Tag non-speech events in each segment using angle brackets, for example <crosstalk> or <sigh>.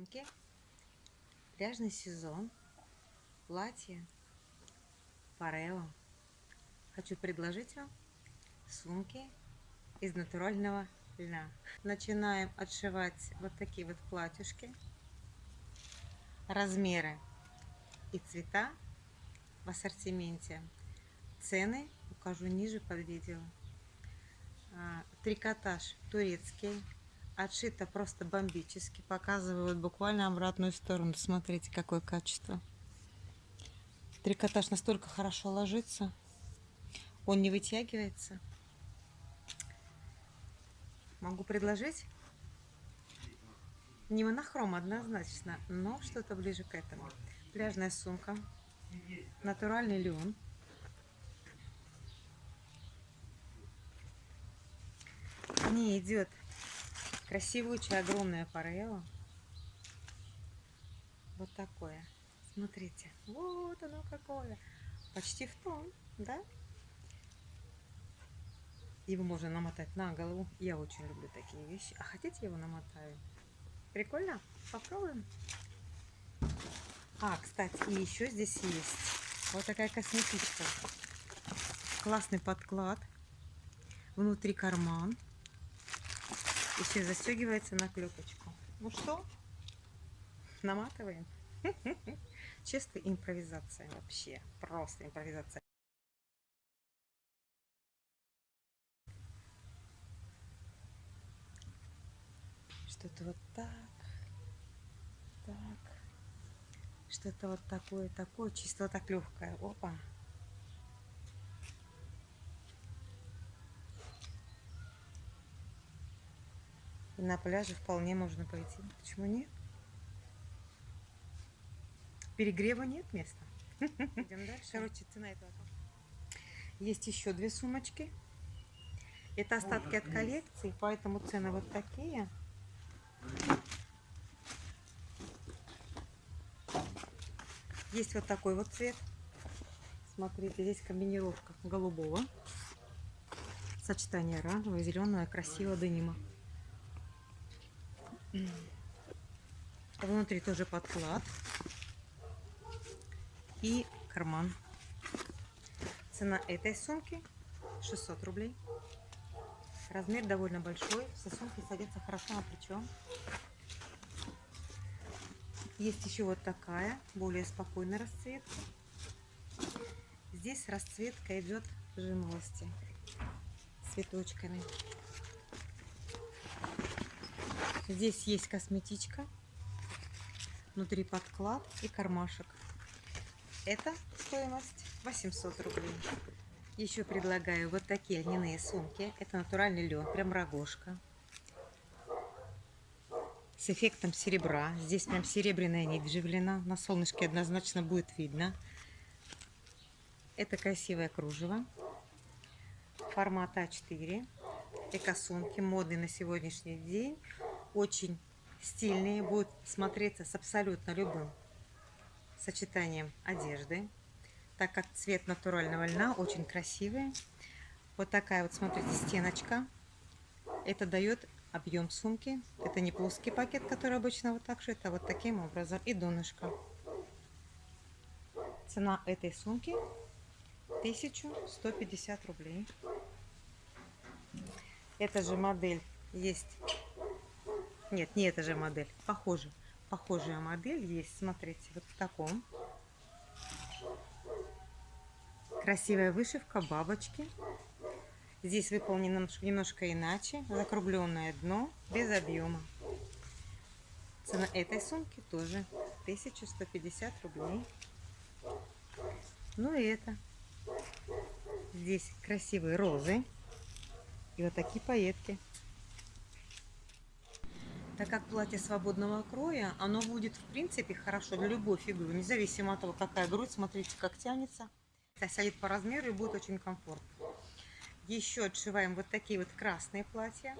сумки. Пляжный сезон. Платье. Парео. Хочу предложить вам сумки из натурального льна. Начинаем отшивать вот такие вот платьюшки. Размеры и цвета в ассортименте. Цены укажу ниже под видео. А, трикотаж турецкий Отшито просто бомбически. Показывают буквально обратную сторону. Смотрите, какое качество. Трикотаж настолько хорошо ложится. Он не вытягивается. Могу предложить не монохром однозначно, но что-то ближе к этому. Пляжная сумка, натуральный лен. Не идет Красивучее огромное парео. Вот такое. Смотрите. Вот оно какое. Почти в тон, да? Его можно намотать на голову. Я очень люблю такие вещи. А хотите, его намотаю? Прикольно? Попробуем. А, кстати, и еще здесь есть вот такая косметичка. Классный подклад. Внутри карман. Еще застегивается на клепочку. Ну что, наматываем. <laughs> Чистая импровизация вообще. Просто импровизация. Что-то вот так. Так. Что-то вот такое, такое. Чисто так легкое. Опа. И на пляже вполне можно пойти. Почему нет? Перегрева нет места. Идем дальше. Короче, цена этого. Есть еще две сумочки. Это остатки от коллекции, поэтому цены вот такие. Есть вот такой вот цвет. Смотрите, здесь комбинировка голубого. Сочетание оранжевого, зеленого, красивого денима. Внутри тоже подклад и карман. Цена этой сумки 600 рублей. Размер довольно большой. Все сумки садятся хорошо на плечо. Есть еще вот такая, более спокойная расцветка. Здесь расцветка идет жимолости цветочками. Здесь есть косметичка, внутри подклад и кармашек. Это стоимость 800 рублей. Еще предлагаю вот такие льняные сумки. Это натуральный лен, прям рогожка. С эффектом серебра. Здесь прям серебряная нить вживлена. На солнышке однозначно будет видно. Это красивое кружево. Формат А4. Эко-сумки, модные на сегодняшний день очень стильные, будут смотреться с абсолютно любым сочетанием одежды, так как цвет натурального льна очень красивый. Вот такая вот, смотрите, стеночка. Это дает объем сумки. Это не плоский пакет, который обычно вот так шит, а вот таким образом. И донышко. Цена этой сумки 1150 рублей. Эта же модель есть нет, не эта же модель. Похоже. Похожая модель есть. Смотрите, вот в таком. Красивая вышивка, бабочки. Здесь выполнено немножко иначе. Закругленное дно, без объема. Цена этой сумки тоже 1150 рублей. Ну и это. Здесь красивые розы. И вот такие пайетки. Так как платье свободного кроя, оно будет в принципе хорошо для любой фигуры, независимо от того, какая грудь, смотрите, как тянется. Сядет по размеру и будет очень комфортно. Еще отшиваем вот такие вот красные платья.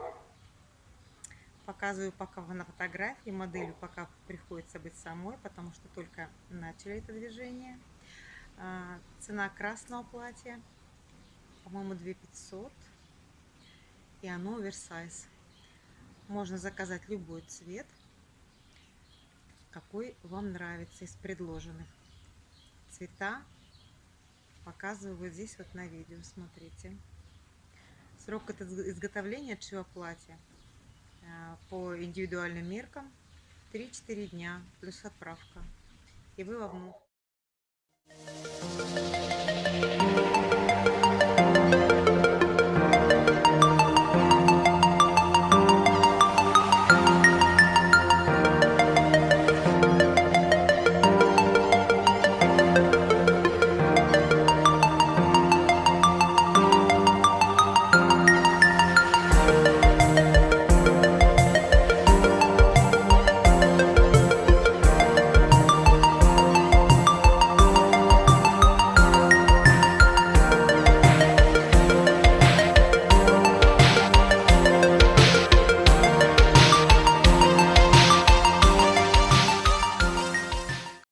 Показываю пока на фотографии, моделью пока приходится быть самой, потому что только начали это движение. А, цена красного платья, по-моему, 2500, и оно оверсайз. Можно заказать любой цвет. какой вам нравится из предложенных. Цвета показываю вот здесь вот на видео, смотрите. Срок изготовления отшива платья э, по индивидуальным меркам 3-4 дня плюс отправка. И вы во внук.